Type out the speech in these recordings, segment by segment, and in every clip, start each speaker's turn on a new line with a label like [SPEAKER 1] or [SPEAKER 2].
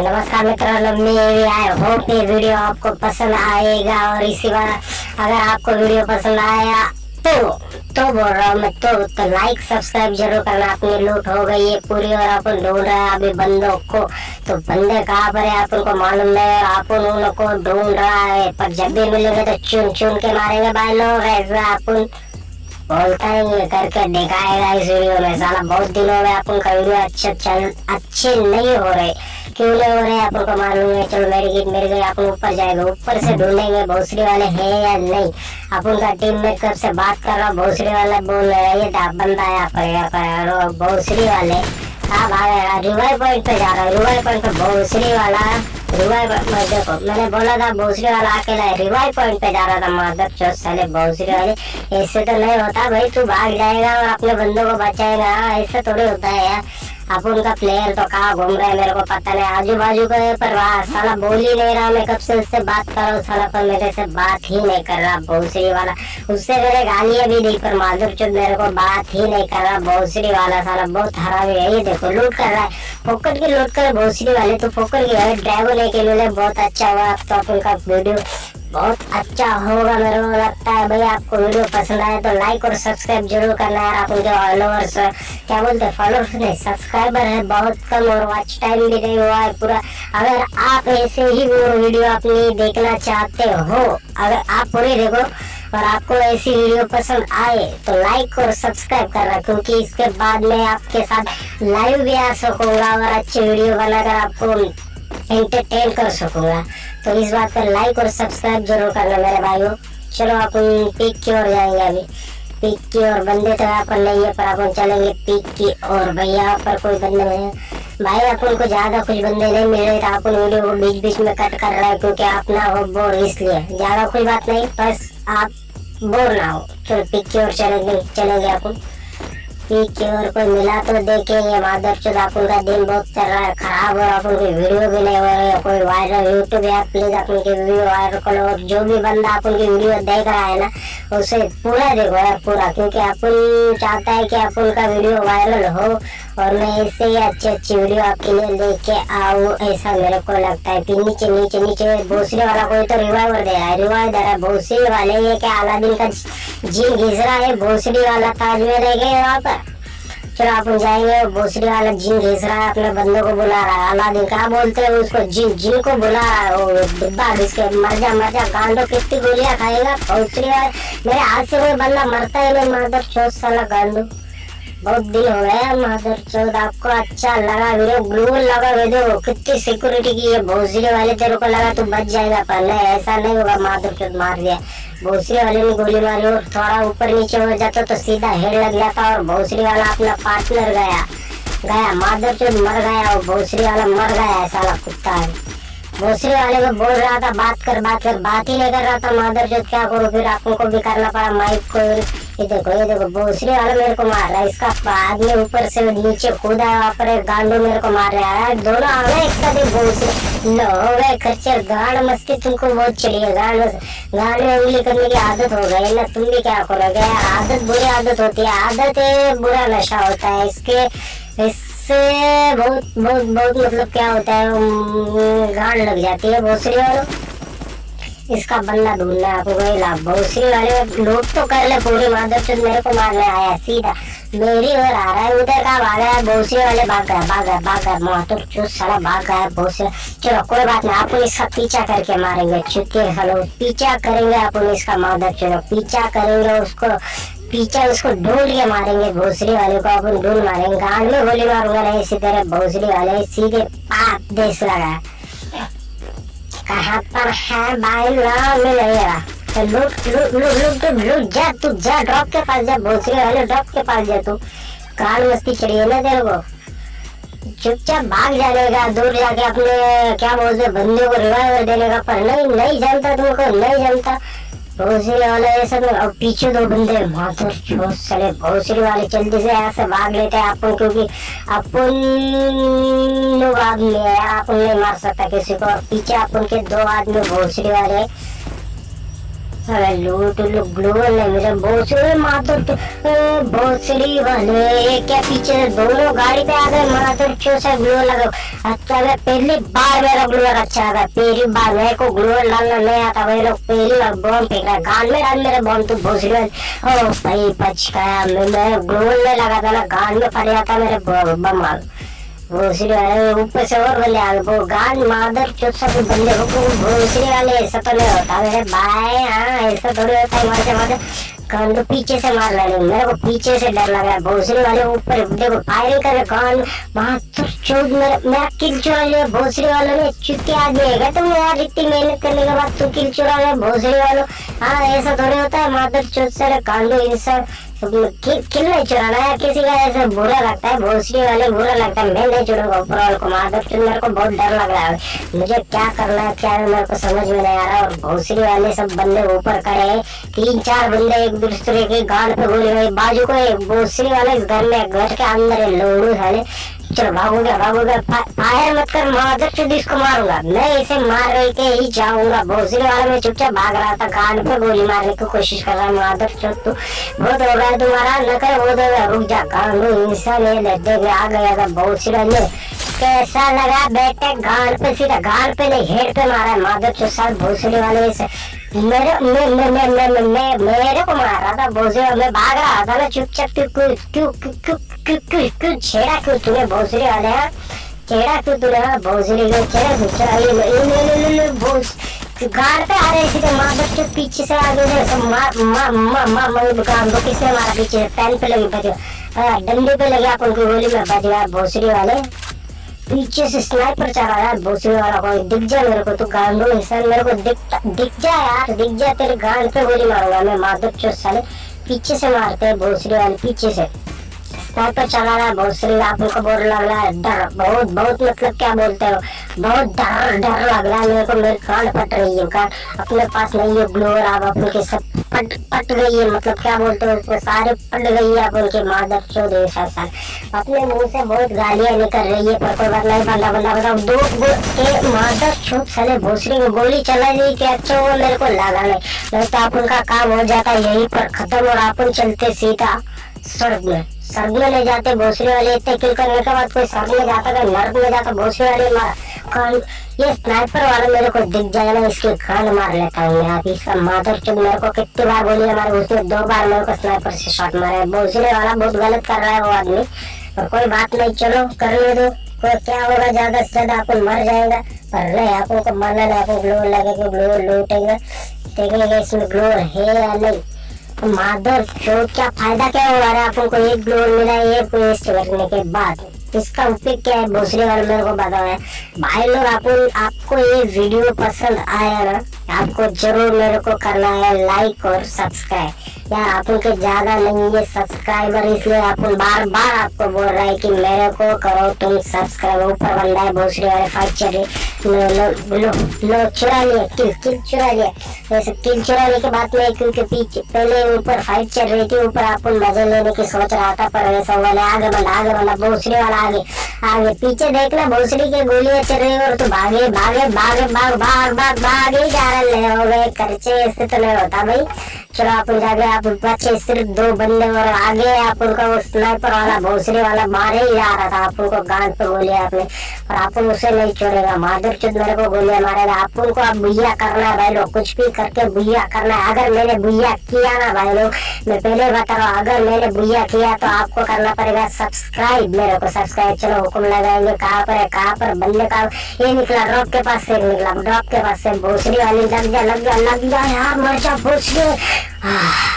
[SPEAKER 1] तो नमस्कार मित्रों मेरी आई होप ये वीडियो आपको पसंद आएगा और इसी बार अगर आपको वीडियो पसंद आया तो तो बोल रहा हूँ मैं तो तो लाइक सब्सक्राइब ज़रूर करना। अपनी लूट हो गई है पूरी और अपन ढूंढ रहे हैं अभी बंदों को। तो बंदे कहाँ पर है? अपन को मालूम है अपन उन को ढूंढ रहा है। पर जब भी मिलेंगे तो चुन चुन के मारेंगे भाई लोग, ऐसा अपन बोलता ही करके दिखाएगा इस वीडियो में। साला बहुत दिनों में अपन का वीडियो अच्छे चल अच्छे नहीं हो रहे। क्यों नहीं हो रहे अपन को मालूम है, चलो मेरी गीत मेरे गए अपन ऊपर जाएगा। ऊपर से ढूंढेंगे, भोसड़ी वाले हैं या नहीं? अपन का टीम में कब से बात कर रहा हूँ? भोसड़ी वाला बोल रहा है, ये था बंदा आया पर यहाँ पर भोसड़ी वाले। हाँ भाग रिवाई पॉइंट पे जा रहा है रिवाई पॉइंट पे भोसड़ी वाला रिवाई देखो, मैंने बोला था भोसड़ी वाला आके है रिवाई पॉइंट पे जा रहा था, माधव चौथ साले भोसड़ी वाले। ऐसे तो नहीं होता भाई, तू भाग जाएगा अपने बंदों को बचाएगा। ऐसे थोड़ी होता है यार। अपन उनका प्लेयर तो कहाँ घूम रहा है मेरे को पता नहीं। आजू बाजू का है पर साला बोल ही नहीं रहा। मैं कब से उससे बात कर रहा हूँ साला, पर मेरे से बात ही नहीं कर रहा भोसड़ी वाला उससे मेरे गालियाँ भी दी पर माधुर चुद मेरे को बात ही नहीं कर रहा भोसड़ी वाला साला। बहुत हरामी है, ये देखो, लूट कर रहा है। फोकट की लूट कर भोसड़ी वाले तो फोकट की ड्राइवर ड्रैगन के लिए बहुत अच्छा हुआ। अब तो अपन का वीडियो, बहुत अच्छा होगा मेरे को। भाई आपको वीडियो पसंद आए तो लाइक और सब्सक्राइब ज़रूर करना है आप उनके फॉलोअर्स क्या बोलते हैं फॉलोअर्स नहीं सब्सक्राइबर है, बहुत कम और वॉच टाइम भी नहीं हुआ है पूरा। अगर आप ऐसे ही वो वीडियो अपनी देखना चाहते हो, अगर आप पूरी देखो और आपको ऐसी वीडियो पसंद आए तो लाइक और सब्सक्राइब करना, क्योंकि इसके बाद में आपके साथ लाइव भी आ सकूँगा और अच्छी वीडियो बनाकर आपको एंटरटेन कर सकूँगा। तो इस बात पर लाइक और सब्सक्राइब ज़रूर करना मेरे भाइयों। चलो अपन पीक की ओर जाएँगे अभी। पीक की ओर बंदे तो यहाँ पर नहीं है, पर अपन चलेंगे पीक की ओर। भाई, यहाँ पर कोई बंदे नहीं है। भाई अपन को ज़्यादा कुछ बंदे नहीं मिल रहे तो अपन वीडियो को बीच बीच में कट कर रहे हैं, क्योंकि आप ना हो बोर, इसलिए। ज़्यादा कोई बात नहीं, बस आप बोर ना हो। चलो, पीक की ओर चलेंगे चलेंगे अपन की ओर कोई मिला तो देखेंगे माधव चौथ अपन का दिन बहुत चल रहा है, खराब और अपन की वीडियो भी नहीं हो रही है कोई वायरल यूट्यूब ऐप प्लीज़ अपन की वीडियो वायरल करो, और जो भी बंदा अपन की वीडियो देख रहा है ना, उसे पूरा देखो यार, पूरा, क्योंकि अपन चाहता है कि अपन का वीडियो वायरल हो, और मैं इससे ही अच्छी अच्छी वीडियो आपके लिए लेके आऊँ, ऐसा मेरे को लगता है। फिर नीचे नीचे नीचे भोसड़ी वाला कोई तो रिवाइवर दे रहा है रिवाइव दे रहा है। भोसड़ी वाले ये क्या, अलादीन का जीन घिस रहा है भोसरी वाला ताज में रह गए वहाँ पर? चलो आप जाएँगे भोसरी वाला जिन घिस रहा है, अपने बंदों को बुला रहा है। अलादीन कहा बोलते हैं उसको? जिन जिन को बुला रहा है, वो डिब्बा घिस के। मर जा मर जा गांडो कितनी गोलियाँ खाएगा? भोसरी वाले, मेरे हाथ से कोई बंदा मरता ही नहीं मरता चौथ साला गांडो बहुत दिन हो गया माधर चौथ आपको अच्छा लगा वीडियो ग्लू लगा वीडियो। कितनी सिक्योरिटी की है भोसड़ी वाले तेरे को लगा, तू बच जाएगा। पर नहीं ऐसा नहीं होगा माधर चौथ मार दिया। भोसड़ी वाले ने गोली मारी और थोड़ा ऊपर नीचे हो जाता तो सीधा हेड लग जाता और भोसड़ी वाला अपना पार्टनर गया। गया माधर चौथ मर गया और भोसड़ी वाला मर गया, ऐसा कुत्ता है। भोसड़ी वाले को बोल रहा था, बात कर बात कर, बात ही नहीं कर रहा था। माधर चौथ क्या करो, फिर आपको भी करना पड़ा, माइक को ये देखो ये देखो भोसड़ी वाला मेरे को मार रहा है, इसका आदमी ऊपर से नीचे कूदा वहाँ पर गांडो मेरे को मार रहा है। दोनों आ गए एक साथ ही भोसड़ी लो, हो गए खच्चर, गांड मस्ती तुमको बहुत चली है गांड गांड में उंगली करने की आदत हो गई ना, तुम भी क्या करोगे? आदत बुरी आदत होती है, आदत बुरा नशा होता है, इसके, इससे बहुत बहुत बहुत मतलब क्या होता है गांड लग जाती है भोसड़ी वालों इसका बंदा ढूंढना है, आपको वही लाभ भोसड़ी वाले लोग तो कर ले, पूरी माधव चंद मेरे को मारने आया सीधा। मेरी ओर आ रहा है, उधर का भाग रहा है भोसड़ी वाले भाग गए भाग गए भाग गए माधव चूस साला भाग गया भोसड़ी चलो, कोई बात नहीं, आप इसका पीछा करके मारेंगे, चुके हलो पीछा करेंगे आप इसका माधव चलो, पीछा करेंगे उसको, पीछे उसको ढूंढ के मारेंगे, भोसड़ी वाले को अपन ढूंढ मारेंगे, गांड में गोली मारूँगा, नहीं तरह भोसड़ी वाले सीधे पाप देश लगा कहाँ पर है। भाई तो जा तू जा ड्रॉप के पास जा वाले ड्रॉप के पास जा तू काल मस्ती चढ़ी है ना तेरे को चुपचाप भाग जाने दूर जाके अपने क्या बोलते बंदे को रिवाइवर देने का पर नहीं नहीं जानता तुमको नहीं जानता भोसड़ी वाले ये सब और पीछे दो बंदे माथुर चले भोसरी वाले जल्दी से यहाँ से भाग लेते हैं अपन, क्योंकि अपन लोग आदमी है अपन नहीं मार सकता किसी को। और पीछे अपन के दो आदमी भोसरी वाले अरे लूट लो ग्लो ने मेरे भोसड़ी माधुर भोसड़ी वाले क्या पीछे, दोनों गाड़ी पे आ गए माधुर चो से ग्लो लगा अच्छा मैं पहली बार मेरा ग्लो अच्छा आता पहली बार मेरे को ग्लो डालना नहीं आता वही लोग पहली बार बॉम्ब फेंक रहा गान में डाल मेरे बॉम्ब तू भोसड़ी ओ, भाई, बच गया, मैं मैं ग्लो नहीं लगा था ना गान में पड़ जाता मेरे बम भोसड़ी वाले ऊपर से और बंदे आ गए। मादर सब बंदे हो वाले ऐसा तो नहीं होता? मेरे भाई हाँ ऐसा थोड़ी होता है, मारते मारते। कान तो पीछे से मार रहे मेरे को पीछे से डर लगा भोसड़ी वाले ऊपर, देखो फायरिंग कर रहे कान? बहत्तर चौद मेरा किल चुरा लिया वालों। ने आ दिएगा तुम यार, इतनी मेहनत करने के बाद तू किल चुरा लिया भोसड़ी वालों हाँ ऐसा थोड़ी होता है। मादर चौथ से कांडो किल नहीं चुराना है किसी का ऐसे बुरा लगता है भोसड़ी वाले बुरा लगता है। मैं नहीं चुनूँगा ऊपर वाले को माधव चुन मेरे को बहुत डर लग रहा है। मुझे क्या करना है, क्या मेरे को समझ में नहीं आ रहा। और भोसड़ी वाले सब बंदे ऊपर खड़े हैं। तीन चार बंदे एक दूसरे के गांड पे गोली गई बाजू को एक वाले घर में, घर के अंदर लोड़ू साले चलो भागूँगा भागूँगा फायर मत कर माधव चुद इसको मारूँगा। मैं इसे मार रही के ही जाऊँगा। भोसड़ी वाला मैं चुपचाप भाग रहा था गांड पे गोली मारने की कोशिश कर रहा है माधव चुद तू बहुत हो गया तुम्हारा, न कर वो देगा रुक जा गांडू इंसान ये देख आ गया था भोसड़ी ने कैसा लगा बेटे गांड पे सीधा गांड पे नहीं, हेड पे मारा है माधव चुद साल भोसड़ी वाले से मेरे मैं मैं मैं मैं मैं मैं मेरे को मार रहा था भोसड़ी मैं भाग रहा था ना, चुपचाप क्यों छेड़ा क्यों तूने भोसड़ी वाले हाँ? छेड़ा क्यों तूने हाँ भोसड़ी को? छेड़ा भोस। पे आ रहे माँ पीछे से आगे से सब माँ माँ माँ माँ माँ दुकान को। किसने मारा पीछे? पैन पे लगी बच डंडे पे लगे आप उनकी गोली में गया भोसड़ी वाले। पीछे से स्नाइपर चला यार भोसड़ी वाला कोई दिख जा मेरे को, तू गांडो इंसान मेरे को दिख दिख जा यार, दिख जा, तेरे गांड पे गोली मारूँगा मैं, माधव चो साले पीछे से मारते हैं भोसड़ी वाले पीछे से। स्नाइपर चला रहा है भोसड़ी आप उनको बोल लग रहा है, डर, बहुत बहुत मतलब क्या बोलते हो, बहुत डर डर लग रहा है, मेरे को, मेरी कान फट रही है, कान, अपने पास नहीं है ग्लोवर आप अपने के सब पट पट गई है मतलब क्या बोलते हो उसमें सारे पट गई है आप उनके मादर चौध साल अपने मुँह से बहुत गालियाँ निकल रही है, पर कोई बात नहीं, बंदा बंदा बताओ दो के मादर चौथ साले, भोसड़ी में गोली चला दी कि अच्छा वो मेरे को लगा नहीं। नहीं तो आप उनका काम हो जाता यहीं पर खत्म और अपन चलते सीधा सड़क में। सर्द में ले जाते, भोसड़ी वाले इतने किल करने के बाद कोई सर्द में जाता, कोई नर्क में जाता, भोसड़ी वाले कान? ये स्नाइपर वाला मेरे को दिख जाएगा ना इसके कान मार लेता हूँ यहाँ की इसका माधर चुन मेरे को कितनी बार बोली हमारे उसने दो बार मेरे को स्नाइपर से शॉट मारा है। भोसड़ी वाला बहुत गलत कर रहा है वो आदमी। और कोई बात नहीं, चलो, कर ले दो कोई क्या होगा, ज़्यादा से ज़्यादा आपको मर जाएगा। पर नहीं, आपको को मरना नहीं, आपको ग्लोर लगेगा ग्लोर लूटेगा। देखेंगे इसमें ग्लोर है या नहीं। माधर जो क्या फ़ायदा क्या हुआ रहा? आपको एक ग्लोर मिला है वेस्ट करने के बाद। इसका उपयोग क्या है? दूसरे बार मेरे को बताओ है भाई लोग, आपको आपको ये वीडियो पसंद आया ना? आपको ज़रूर मेरे को करना है लाइक और सब्सक्राइब यार आप उनके ज़्यादा नहीं है सब्सक्राइबर इसलिए आप बार बार आपको बोल रहा है कि मेरे को करो, तुम सब्सक्राइब ऊपर बंदा है भोसड़ी वाले फाइट चल रही लो लो चुरा लिए किल किल, चुरा लिया। वैसे किल चुराने के बाद में क्योंकि पीछे, पहले ऊपर फाइट चल रही थी, ऊपर आपको मज़े लेने की सोच रहा था, पर वैसा वाले आगे बढ़ा आगे बढ़ा भोसड़ी वाला आगे आगे पीछे देखना भोसड़ी की गोलियाँ चल रही और तो भागे भागे भागे, भाग भाग भाग भाग ही जा रहे हो। गए खर्चे इससे तो नहीं होता भाई। आप जाके आप बच्चे सिर्फ़ दो बंदे और आगे आप उनका वो स्नाइपर वाला, भोसड़ी वाला, मारे ही जा रहा था आप उनको गांड पे गोली आपने और आप उसे नहीं छोड़ेगा माधुर चुद मेरे को गोलियाँ मारेगा। आप उनको आप बुया करना है भाई लोग, कुछ भी करके बुया करना है। अगर मैंने बुया किया ना भाई लोग, मैं पहले बता रहा हूँ, अगर मैंने बुया किया तो आपको करना पड़ेगा सब्सक्राइब मेरे को सब्सक्राइब चलो, हुक्म लगाएँगे। कहाँ पर है, कहाँ पर बंदे का, ये निकला ड्रॉप के पास से निकला ड्रॉप के पास से, भोसड़ी वाली लग गया लग गया लग गया यार मर जा, भोसड़ी। Ah.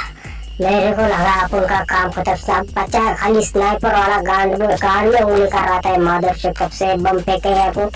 [SPEAKER 1] मेरे को लगा आप उनका काम खत्म सब बचा है। खाली स्नाइपर वाला गांड में गांड में उंगली कर रहा था माधव से कब से बम फेंके है को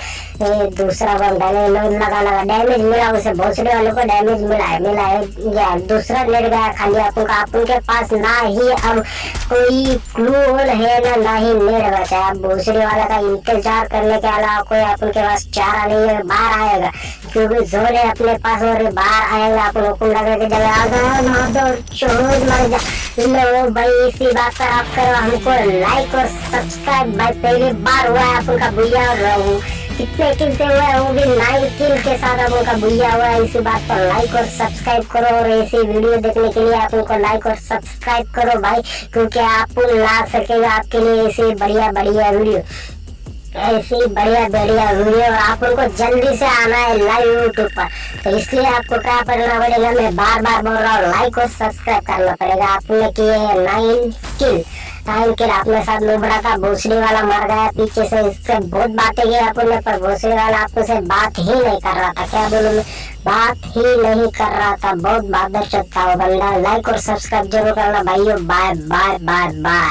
[SPEAKER 1] दूसरा बम डाले, लगा लगा डैमेज मिला उसे भोसड़े वाले को डैमेज मिला है मिला है। या दूसरा लेट गया खाली आप उनका आप उनके पास ना ही अब कोई क्लू है ना ना ही नेट बचा है। भोसड़े वाला का इंतज़ार करने के अलावा कोई आप उनके पास चारा नहीं है, बाहर आएगा। क्योंकि ज़ोर है अपने पास और बाहर आएगा, आप हुक्म लगा के जगह आ माधव चोर मर जा भाई, इसी बात पर आप करो, हमको लाइक और सब्सक्राइब भाई, पहली बार हुआ है आप उनका भैया और कितने किल हुआ है, वो भी नाइन किल के साथ अब उनका बुझा हुआ है, इसी बात पर लाइक और सब्सक्राइब करो और ऐसी वीडियो देखने के लिए आप उनको लाइक और सब्सक्राइब करो भाई, क्योंकि आप ला सकेगा आपके लिए ऐसी बढ़िया बढ़िया वीडियो ऐसी बढ़िया बढ़िया वीडियो आप उनको जल्दी से आना है लाइव यूट्यूब पर। तो इसलिए आपको क्या करना पड़ेगा, मैं बार बार बोल रहा हूँ लाइक और सब्सक्राइब करना पड़ेगा। आपने किए हैं नाइन किल नाइन किल अपने साथ लोबड़ा का भोसड़ी वाला मर गया, पीछे से इससे बहुत बातें की अपने पर भोसड़ी वाला आपको से बात ही नहीं कर रहा था। क्या बोलूँ मैं? बात ही नहीं कर रहा था। बहुत बहादुर था वो बंदा। लाइक और सब्सक्राइब ज़रूर करना भाइयों। Bye bye bye bye